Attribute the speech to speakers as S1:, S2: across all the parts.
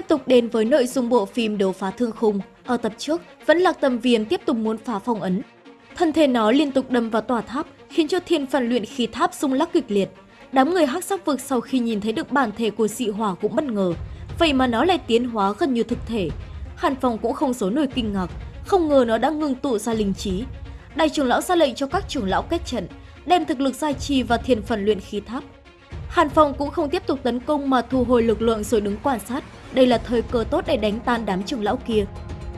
S1: Tiếp tục đến với nội dung bộ phim Đấu phá thương khung. Ở tập trước, vẫn lạc tầm viền tiếp tục muốn phá phong ấn. Thân thể nó liên tục đâm vào tòa tháp, khiến cho thiên phần luyện khí tháp rung lắc kịch liệt. Đám người hắc sắc vực sau khi nhìn thấy được bản thể của dị hỏa cũng bất ngờ. Vậy mà nó lại tiến hóa gần như thực thể. Hàn Phong cũng không giấu nổi kinh ngạc, không ngờ nó đã ngưng tụ ra linh trí. Đại trưởng lão ra lệnh cho các trưởng lão kết trận, đem thực lực gia trì và thiên phần luyện khí tháp. Hàn Phong cũng không tiếp tục tấn công mà thu hồi lực lượng rồi đứng quan sát. Đây là thời cơ tốt để đánh tan đám trưởng lão kia.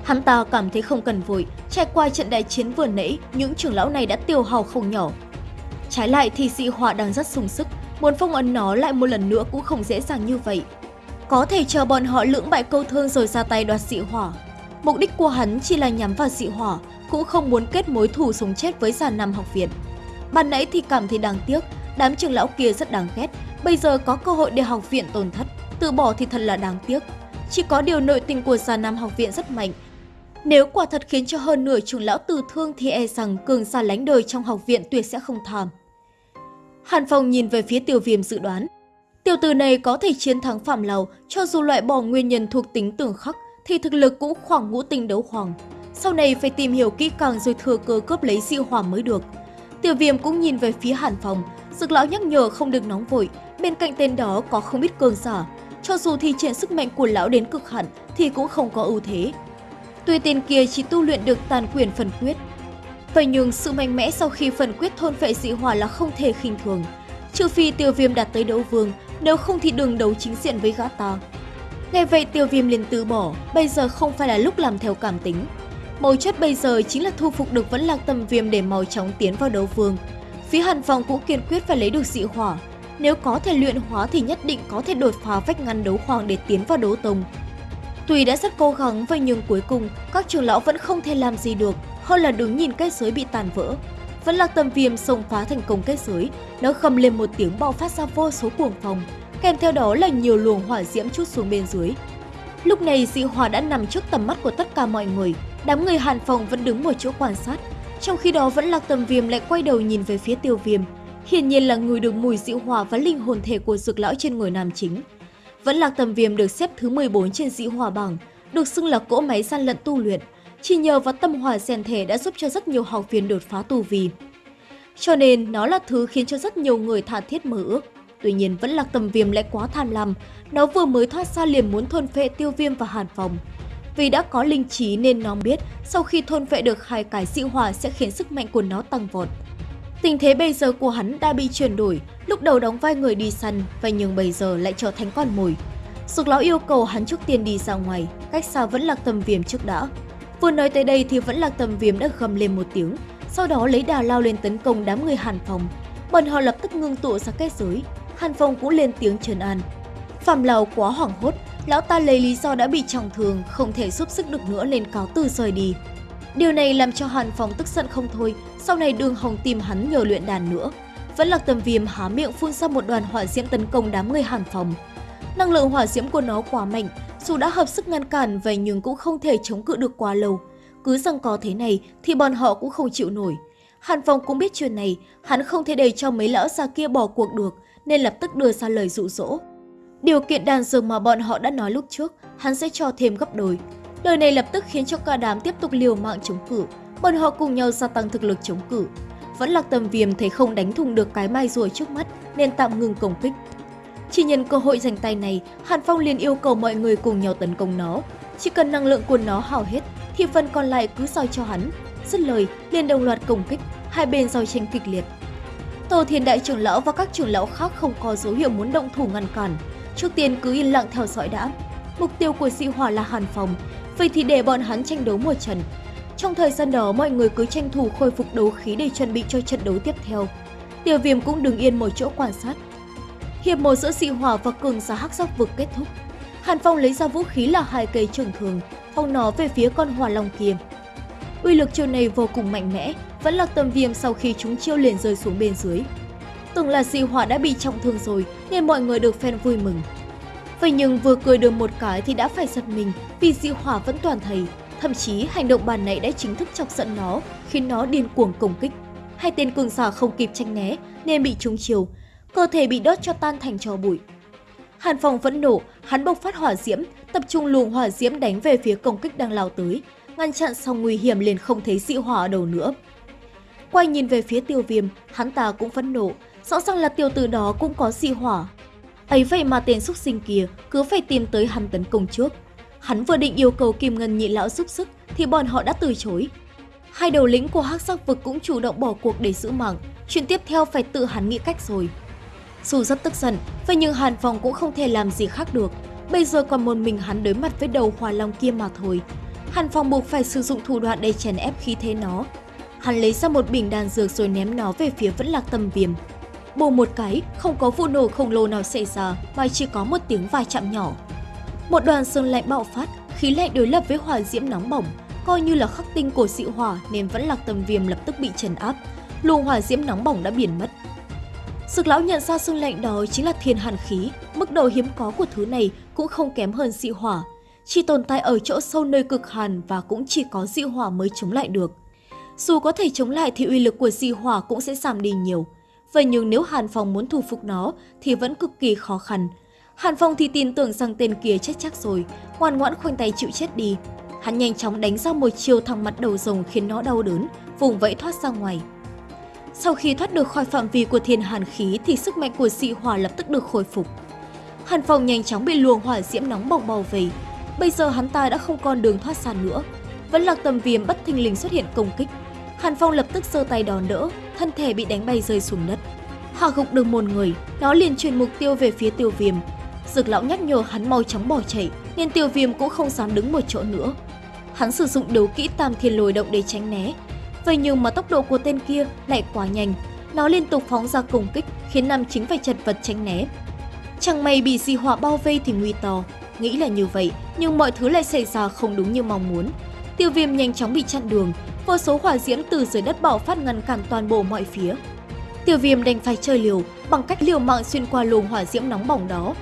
S1: Hắn ta cảm thấy không cần vội, trải qua trận đại chiến vừa nãy, những trưởng lão này đã tiêu hao không nhỏ. Trái lại thì dị hỏa đang rất sung sức, muốn phong ấn nó lại một lần nữa cũng không dễ dàng như vậy. Có thể chờ bọn họ lưỡng bại câu thương rồi ra tay đoạt dị hỏa. Mục đích của hắn chỉ là nhắm vào dị hỏa, cũng không muốn kết mối thù sống chết với già nằm học viện. Ban nãy thì cảm thấy đáng tiếc, đám trưởng lão kia rất đáng ghét, bây giờ có cơ hội để học viện tổn thất, từ bỏ thì thật là đáng tiếc. Chỉ có điều nội tình của già nam học viện rất mạnh. Nếu quả thật khiến cho hơn nửa trưởng lão tử thương thì e rằng cường xa lánh đời trong học viện tuyệt sẽ không tham. Hàn Phong nhìn về phía tiêu viêm dự đoán. Tiểu tử này có thể chiến thắng Phạm Lầu, cho dù loại bỏ nguyên nhân thuộc tính tưởng khắc thì thực lực cũng khoảng ngũ tinh đấu hoàng. Sau này phải tìm hiểu kỹ càng rồi thừa cơ cướp lấy diệu hỏa mới được. Tiểu viêm cũng nhìn về phía Hàn Phong, Dược lão nhắc nhở không được nóng vội, bên cạnh tên đó có không ít cường giả. Cho dù thi triển sức mạnh của lão đến cực hạn thì cũng không có ưu thế. Tuy tên kia chỉ tu luyện được tàn quyền phần quyết. Vậy nhưng sự mạnh mẽ sau khi phần quyết thôn vệ dị hỏa là không thể khinh thường. Trừ phi tiêu viêm đạt tới đấu vương, nếu không thì đừng đấu chính diện với gã ta. Nghe vậy tiêu viêm liền từ bỏ, bây giờ không phải là lúc làm theo cảm tính. Mấu chốt bây giờ chính là thu phục được vẫn lạc tâm viêm để mau chóng tiến vào đấu vương. Phía Hàn Phòng cũng kiên quyết phải lấy được dị hỏa. Nếu có thể luyện hóa thì nhất định có thể đột phá vách ngăn đấu hoàng để tiến vào đấu tông. Tuy đã rất cố gắng vậy nhưng cuối cùng các trưởng lão vẫn không thể làm gì được, hơn là đứng nhìn kết giới bị tàn vỡ. Vẫn là tầm viêm xông phá thành công kết giới, nó khầm lên một tiếng bạo phát ra vô số cuồng phòng, kèm theo đó là nhiều luồng hỏa diễm chút xuống bên dưới. Lúc này dị hỏa đã nằm trước tầm mắt của tất cả mọi người, đám người Hàn Phòng vẫn đứng một chỗ quan sát, trong khi đó vẫn lạc tầm viêm lại quay đầu nhìn về phía tiêu viêm. Hiển nhiên là người được mùi dịu hỏa và linh hồn thể của dược lão trên người nam chính. Vẫn lạc tầm viêm được xếp thứ 14 trên dĩ hỏa bảng, được xưng là cỗ máy gian lận tu luyện. Chỉ nhờ vào tâm hỏa rèn thể đã giúp cho rất nhiều học viên đột phá tu vi. Cho nên nó là thứ khiến cho rất nhiều người tha thiết mơ ước. Tuy nhiên vẫn lạc tầm viêm lại quá tham lam, nó vừa mới thoát ra liền muốn thôn phệ tiêu viêm và hàn phòng. Vì đã có linh trí nên nó biết sau khi thôn vệ được hai cái dị hỏa sẽ khiến sức mạnh của nó tăng vọt. Tình thế bây giờ của hắn đã bị chuyển đổi, lúc đầu đóng vai người đi săn, và nhưng bây giờ lại trở thành con mồi. Sục lão yêu cầu hắn trước tiên đi ra ngoài, cách xa vẫn lạc tầm viêm trước đã. Vừa nói tới đây thì vẫn lạc tầm viêm đã gầm lên một tiếng, sau đó lấy đà lao lên tấn công đám người Hàn Phong. Bọn họ lập tức ngưng tụ ra kết giới, Hàn Phong cũng lên tiếng trấn an. Phạm Lào quá hoảng hốt, lão ta lấy lý do đã bị trọng thương, không thể giúp sức được nữa nên cáo từ rời đi. Điều này làm cho Hàn Phong tức giận không thôi, sau này đường hồng tìm hắn nhờ luyện đàn nữa. Vẫn lạc tầm viêm há miệng phun ra một đoàn hỏa diễm tấn công đám người Hàn Phong. Năng lượng hỏa diễm của nó quá mạnh, dù đã hợp sức ngăn cản vậy nhưng cũng không thể chống cự được quá lâu. Cứ rằng có thế này thì bọn họ cũng không chịu nổi. Hàn Phong cũng biết chuyện này, hắn không thể để cho mấy lão già kia bỏ cuộc được nên lập tức đưa ra lời dụ dỗ. Điều kiện đàn dược mà bọn họ đã nói lúc trước, hắn sẽ cho thêm gấp đôi. Lời này lập tức khiến cho cả đám tiếp tục liều mạng chống cự, bọn họ cùng nhau gia tăng thực lực chống cự. Vẫn lạc tầm viêm thấy không đánh thùng được cái mai rùa trước mắt nên tạm ngừng công kích. Chỉ nhân cơ hội giành tay này, Hàn Phong liền yêu cầu mọi người cùng nhau tấn công nó. Chỉ cần năng lượng của nó hao hết thì phần còn lại cứ giao cho hắn. Dứt lời, liền đồng loạt công kích, hai bên giao tranh kịch liệt. Tổ Thiên Đại trưởng lão và các trưởng lão khác không có dấu hiệu muốn động thủ ngăn cản, Trước tiên cứ yên lặng theo dõi đã. Mục tiêu của dị hỏa là Hàn Phòng, vậy thì để bọn hắn tranh đấu một trận. Trong thời gian đó, mọi người cứ tranh thủ khôi phục đấu khí để chuẩn bị cho trận đấu tiếp theo. Tiểu viêm cũng đứng yên một chỗ quan sát. Hiệp một giữa dị hỏa và cường giả hắc sắc vực kết thúc. Hàn Phong lấy ra vũ khí là hai cây trường thường, phong nó về phía con hỏa long kia. Uy lực chiêu này vô cùng mạnh mẽ, vẫn là tầm viêm sau khi chúng chiêu liền rơi xuống bên dưới. Tưởng là dị hỏa đã bị trọng thương rồi nên mọi người được phen vui mừng. Vậy nhưng vừa cười được một cái thì đã phải giật mình vì dị hỏa vẫn toàn thầy. Thậm chí hành động bàn này đã chính thức chọc giận nó, khiến nó điên cuồng công kích. Hai tên cường giả không kịp tranh né nên bị trúng chiều, cơ thể bị đốt cho tan thành tro bụi. Hàn Phong vẫn nổ, hắn bộc phát hỏa diễm, tập trung luồng hỏa diễm đánh về phía công kích đang lao tới, ngăn chặn xong nguy hiểm liền không thấy dị hỏa ở đầu nữa. Quay nhìn về phía tiêu viêm, hắn ta cũng phẫn nộ, rõ ràng là tiêu tử đó cũng có dị hỏa. Ấy vậy mà tên xúc sinh kia cứ phải tìm tới hắn tấn công trước. Hắn vừa định yêu cầu Kim Ngân nhị lão giúp sức thì bọn họ đã từ chối. Hai đầu lĩnh của hắc sắc vực cũng chủ động bỏ cuộc để giữ mạng, chuyện tiếp theo phải tự hắn nghĩ cách rồi. Dù rất tức giận, vậy nhưng Hàn Phong cũng không thể làm gì khác được. Bây giờ còn một mình hắn đối mặt với đầu hỏa long kia mà thôi. Hàn Phong buộc phải sử dụng thủ đoạn để chèn ép khí thế nó. Hắn lấy ra một bình đan dược rồi ném nó về phía vẫn lạc tâm viêm. Bù một cái, không có vụ nổ khổng lồ nào xảy ra mà chỉ có một tiếng va chạm nhỏ. Một đoàn sương lạnh bạo phát, khí lạnh đối lập với hỏa diễm nóng bỏng, coi như là khắc tinh của dị hỏa nên vẫn lạc tầm viêm lập tức bị trấn áp, luồng hỏa diễm nóng bỏng đã biến mất. Sực lão nhận ra sương lạnh đó chính là thiên hàn khí, mức độ hiếm có của thứ này cũng không kém hơn dị hỏa, chỉ tồn tại ở chỗ sâu nơi cực hàn và cũng chỉ có dị hỏa mới chống lại được. Dù có thể chống lại thì uy lực của dị hỏa cũng sẽ giảm đi nhiều. Vậy nhưng nếu Hàn Phong muốn thu phục nó thì vẫn cực kỳ khó khăn. Hàn Phong thì tin tưởng rằng tên kia chết chắc rồi, ngoan ngoãn khoanh tay chịu chết đi. Hắn nhanh chóng đánh ra một chiều thẳng mặt đầu rồng khiến nó đau đớn, vùng vẫy thoát ra ngoài. Sau khi thoát được khỏi phạm vi của thiên hàn khí thì sức mạnh của dị hỏa lập tức được khôi phục. Hàn Phong nhanh chóng bị luồng hỏa diễm nóng bỏng bao vây. Bây giờ hắn ta đã không còn đường thoát ra nữa. Vẫn lạc tầm viêm bất thình lình xuất hiện công kích. Hàn Phong lập tức giơ tay đòn đỡ, thân thể bị đánh bay rơi xuống đất. Hạ gục được một người, nó liền chuyển mục tiêu về phía tiêu viêm. Dược lão nhắc nhở hắn mau chóng bỏ chạy, nên tiêu viêm cũng không dám đứng một chỗ nữa. Hắn sử dụng đấu kỹ tam thiên lồi động để tránh né, Vậy nhưng mà tốc độ của tên kia lại quá nhanh, nó liên tục phóng ra công kích khiến Nam Chính phải chật vật tránh né. Chẳng may bị di hỏa bao vây thì nguy to, nghĩ là như vậy nhưng mọi thứ lại xảy ra không đúng như mong muốn. Tiêu viêm nhanh chóng bị chặn đường, vô số hỏa diễm từ dưới đất bạo phát ngăn cản toàn bộ mọi phía. Tiêu viêm đành phải chơi liều bằng cách liều mạng xuyên qua luồng hỏa diễm nóng bỏng đó.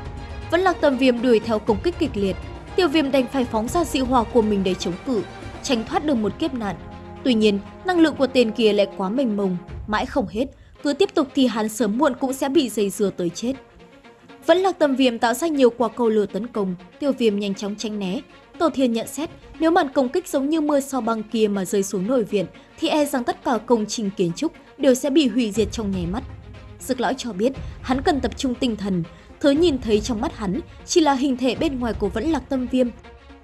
S1: Vẫn lạc tầm viêm đuổi theo công kích kịch liệt, tiêu viêm đành phải phóng ra dị hỏa của mình để chống cự, tránh thoát được một kiếp nạn. Tuy nhiên, năng lượng của tên kia lại quá mênh mông, mãi không hết, cứ tiếp tục thì hắn sớm muộn cũng sẽ bị dây dừa tới chết. Vẫn là tầm viêm tạo ra nhiều quả cầu lửa tấn công, tiêu viêm nhanh chóng tránh né. Tổ thiên nhận xét, nếu màn công kích giống như mưa sao băng kia mà rơi xuống nội viện, thì e rằng tất cả công trình kiến trúc đều sẽ bị hủy diệt trong nháy mắt. Dực lõi cho biết, hắn cần tập trung tinh thần, thứ nhìn thấy trong mắt hắn chỉ là hình thể bên ngoài của vẫn lạc tâm viêm,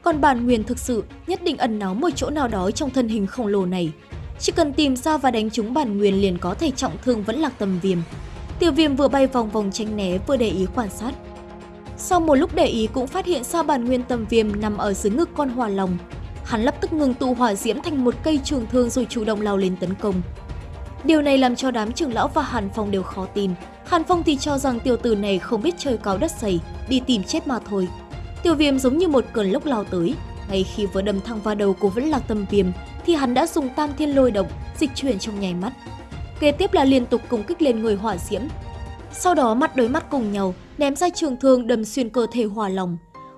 S1: còn bản nguyên thực sự nhất định ẩn náu một chỗ nào đó trong thân hình khổng lồ này. Chỉ cần tìm ra và đánh trúng bản nguyên liền có thể trọng thương vẫn lạc tâm viêm. Tiểu viêm vừa bay vòng vòng tránh né vừa để ý quan sát. Sau một lúc để ý cũng phát hiện ra bản nguyên tầm viêm nằm ở dưới ngực con hỏa lòng. Hắn lập tức ngừng tụ hỏa diễm thành một cây trường thương rồi chủ động lao lên tấn công. Điều này làm cho đám trưởng lão và Hàn Phong đều khó tin. Hàn Phong thì cho rằng tiểu tử này không biết chơi cáo đất dày, đi tìm chết mà thôi. tiểu viêm giống như một cơn lốc lao tới. Ngay khi vừa đâm thẳng vào đầu của vẫn lạc tâm viêm, thì hắn đã dùng tam thiên lôi động, dịch chuyển trong nháy mắt. Kế tiếp là liên tục công kích lên người hỏa diễm. Sau đó mắt đối mắt cùng nhau, ném ra trường thương đâm xuyên cơ thể hỏa long.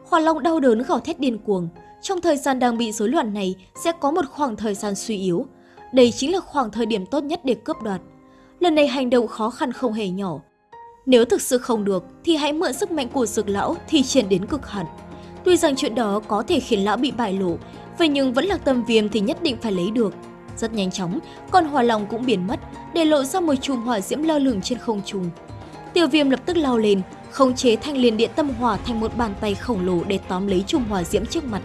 S1: Hỏa long đau đớn gào thét điên cuồng. Trong thời gian đang bị rối loạn này sẽ có một khoảng thời gian suy yếu. Đây chính là khoảng thời điểm tốt nhất để cướp đoạt. Lần này hành động khó khăn không hề nhỏ, nếu thực sự không được thì hãy mượn sức mạnh của dược lão thì triển đến cực hạn. Tuy rằng chuyện đó có thể khiến lão bị bại lộ, vậy nhưng vẫn là tâm viêm thì nhất định phải lấy được. Rất nhanh chóng, con hỏa lòng cũng biến mất, để lộ ra một chùm hỏa diễm lơ lửng trên không trung. Tiêu viêm lập tức lao lên, khống chế thanh liền điện tâm hỏa thành một bàn tay khổng lồ để tóm lấy trùng hỏa diễm trước mặt.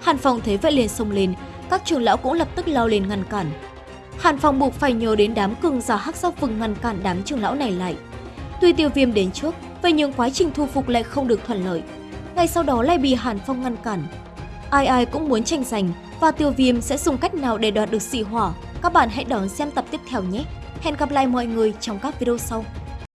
S1: Hàn Phong thấy vậy liền xông lên, các trưởng lão cũng lập tức lao lên ngăn cản. Hàn Phong buộc phải nhờ đến đám cường giả hắc sắc vừng ngăn cản đám trưởng lão này lại. Tuy tiêu viêm đến trước, vậy nhưng quá trình thu phục lại không được thuận lợi. Ngay sau đó lại bị Hàn Phong ngăn cản. Ai ai cũng muốn tranh giành và tiêu viêm sẽ dùng cách nào để đoạt được dị hỏa. Các bạn hãy đón xem tập tiếp theo nhé. Hẹn gặp lại mọi người trong các video sau.